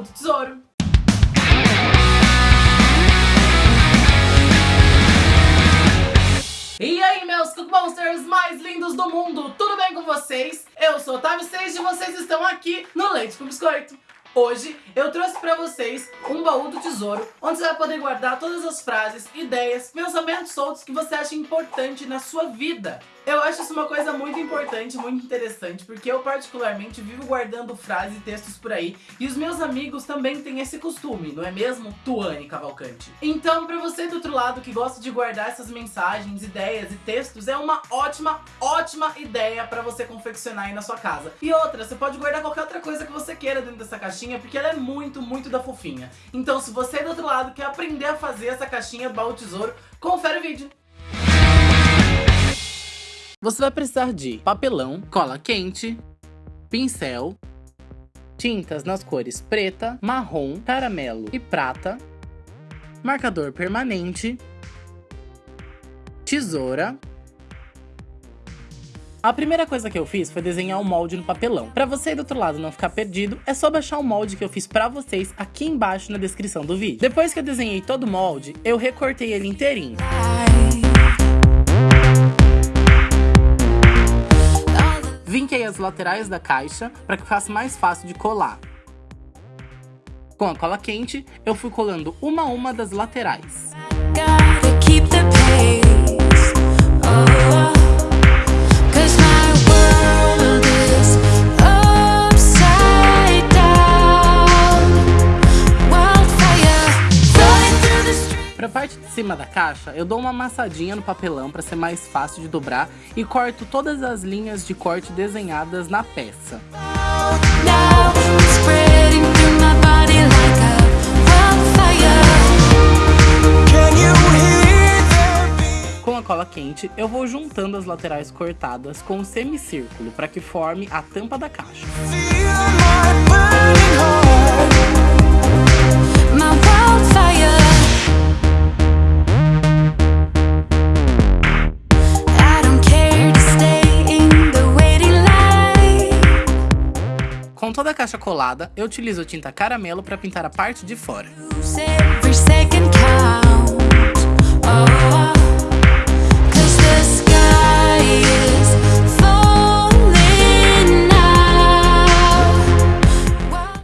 baú do tesouro. E aí, meus Cook Monsters mais lindos do mundo, tudo bem com vocês? Eu sou Otávio Seixas e vocês estão aqui no Leite com Biscoito. Hoje eu trouxe pra vocês um baú do tesouro, onde você vai poder guardar todas as frases, ideias, pensamentos soltos que você acha importante na sua vida. Eu acho isso uma coisa muito importante, muito interessante, porque eu particularmente vivo guardando frases e textos por aí, e os meus amigos também têm esse costume, não é mesmo, Tuane Cavalcante? Então, pra você do outro lado que gosta de guardar essas mensagens, ideias e textos, é uma ótima, ótima ideia pra você confeccionar aí na sua casa. E outra, você pode guardar qualquer outra coisa que você queira dentro dessa caixinha, porque ela é muito, muito da fofinha. Então, se você do outro lado quer aprender a fazer essa caixinha baú tesouro, confere o vídeo. Você vai precisar de papelão, cola quente, pincel, tintas nas cores preta, marrom, caramelo e prata, marcador permanente, tesoura. A primeira coisa que eu fiz foi desenhar o um molde no papelão. Pra você do outro lado não ficar perdido, é só baixar o molde que eu fiz pra vocês aqui embaixo na descrição do vídeo. Depois que eu desenhei todo o molde, eu recortei ele inteirinho. Vinquei as laterais da caixa para que fosse mais fácil de colar. Com a cola quente, eu fui colando uma a uma das laterais. Pra da caixa, eu dou uma amassadinha no papelão para ser mais fácil de dobrar e corto todas as linhas de corte desenhadas na peça. Com a cola quente, eu vou juntando as laterais cortadas com um semicírculo para que forme a tampa da caixa. Caixa colada, eu utilizo tinta caramelo para pintar a parte de fora.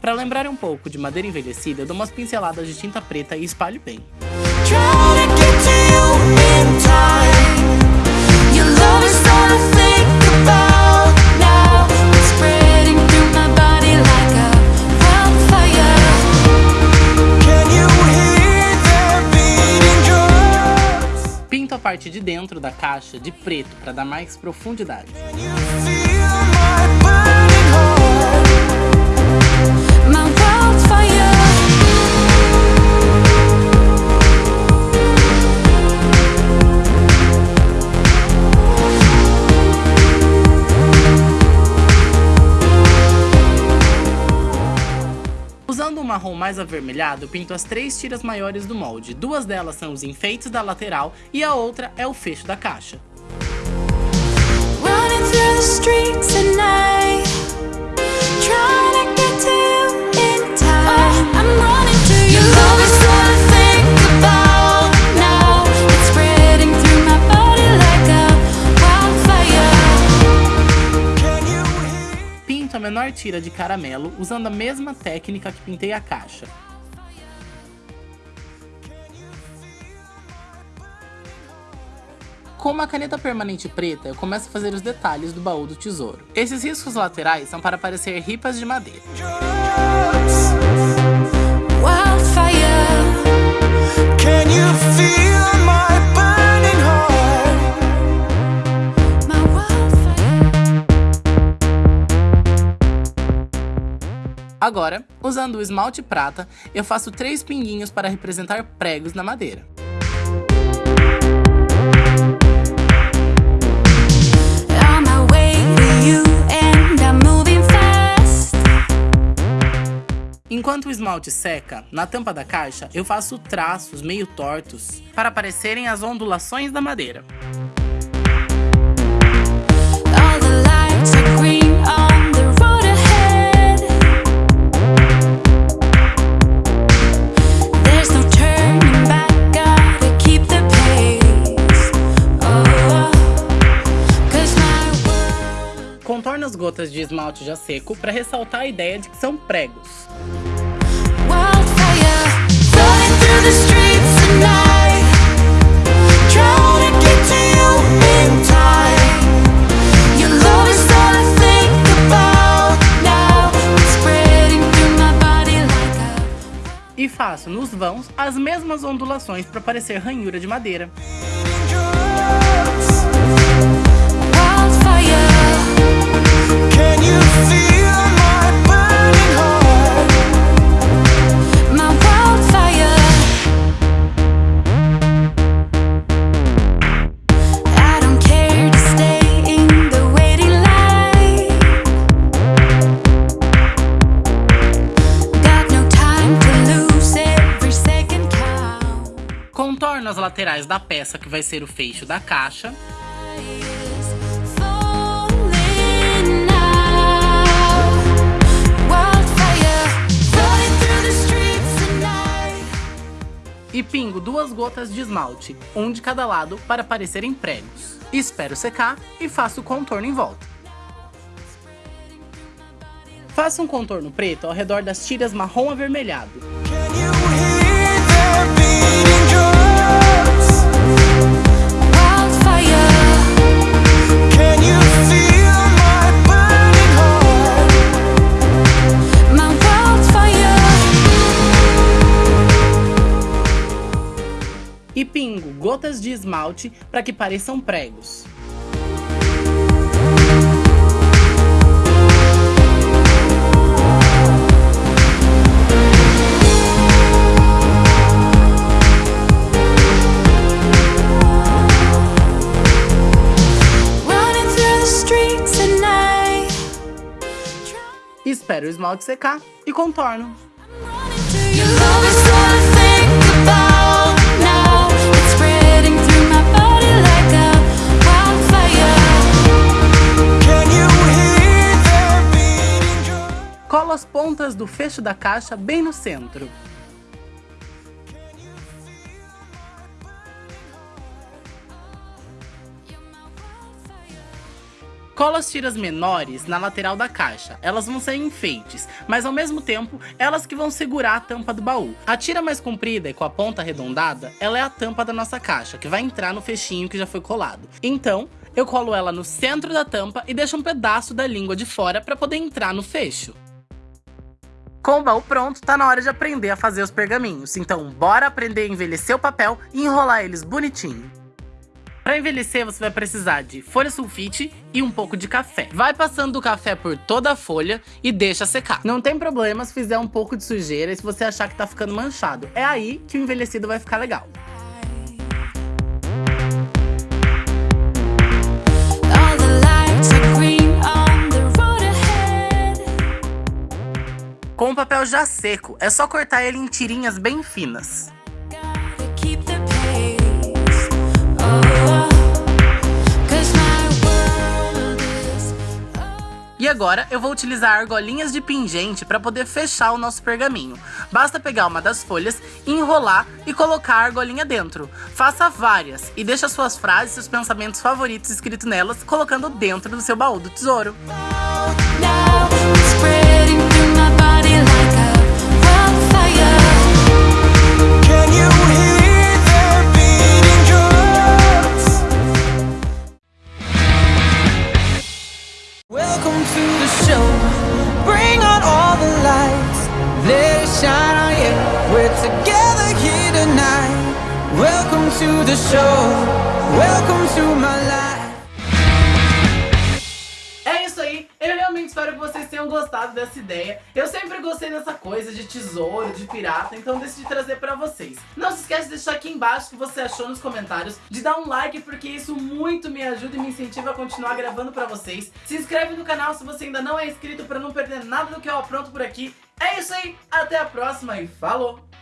Para lembrar um pouco de madeira envelhecida, eu dou umas pinceladas de tinta preta e espalho bem. parte dentro da caixa de preto para dar mais profundidade. Mais avermelhado, pinto as três tiras maiores do molde. Duas delas são os enfeites da lateral e a outra é o fecho da caixa. Menor tira de caramelo usando a mesma técnica que pintei a caixa. Com uma caneta permanente preta, eu começo a fazer os detalhes do baú do tesouro. Esses riscos laterais são para parecer ripas de madeira. Agora, usando o esmalte prata, eu faço três pinguinhos para representar pregos na madeira. Enquanto o esmalte seca, na tampa da caixa, eu faço traços meio tortos para aparecerem as ondulações da madeira. Gotas de esmalte já seco para ressaltar a ideia de que são pregos. E faço nos vãos as mesmas ondulações para parecer ranhura de madeira. Contorno as laterais da peça que vai ser o fecho da caixa. E pingo duas gotas de esmalte, um de cada lado, para parecerem pregos. Espero secar e faço o contorno em volta. Faça um contorno preto ao redor das tiras marrom avermelhado. Gotas de esmalte para que pareçam pregos. Espero o esmalte secar e contorno. Do fecho da caixa bem no centro. Cola as tiras menores na lateral da caixa, elas vão ser enfeites, mas ao mesmo tempo, elas que vão segurar a tampa do baú. A tira mais comprida e com a ponta arredondada, ela é a tampa da nossa caixa, que vai entrar no fechinho que já foi colado. Então, eu colo ela no centro da tampa e deixo um pedaço da língua de fora para poder entrar no fecho. Com o baú pronto, tá na hora de aprender a fazer os pergaminhos. Então, bora aprender a envelhecer o papel e enrolar eles bonitinho. Para envelhecer, você vai precisar de folha sulfite e um pouco de café. Vai passando o café por toda a folha e deixa secar. Não tem problema se fizer um pouco de sujeira e se você achar que tá ficando manchado. É aí que o envelhecido vai ficar legal. Com o papel já seco, é só cortar ele em tirinhas bem finas. E agora eu vou utilizar argolinhas de pingente para poder fechar o nosso pergaminho. Basta pegar uma das folhas, enrolar e colocar a argolinha dentro. Faça várias e deixe suas frases e seus pensamentos favoritos escritos nelas, colocando dentro do seu baú do tesouro. Welcome to the show. Bring on all the lights. Let it shine on you. We're together here tonight. Welcome to the show. Welcome to my life gostado dessa ideia. Eu sempre gostei dessa coisa de tesouro, de pirata, então decidi trazer pra vocês. Não se esquece de deixar aqui embaixo o que você achou nos comentários, de dar um like, porque isso muito me ajuda e me incentiva a continuar gravando pra vocês. Se inscreve no canal se você ainda não é inscrito pra não perder nada do que eu apronto por aqui. É isso aí, até a próxima e falou!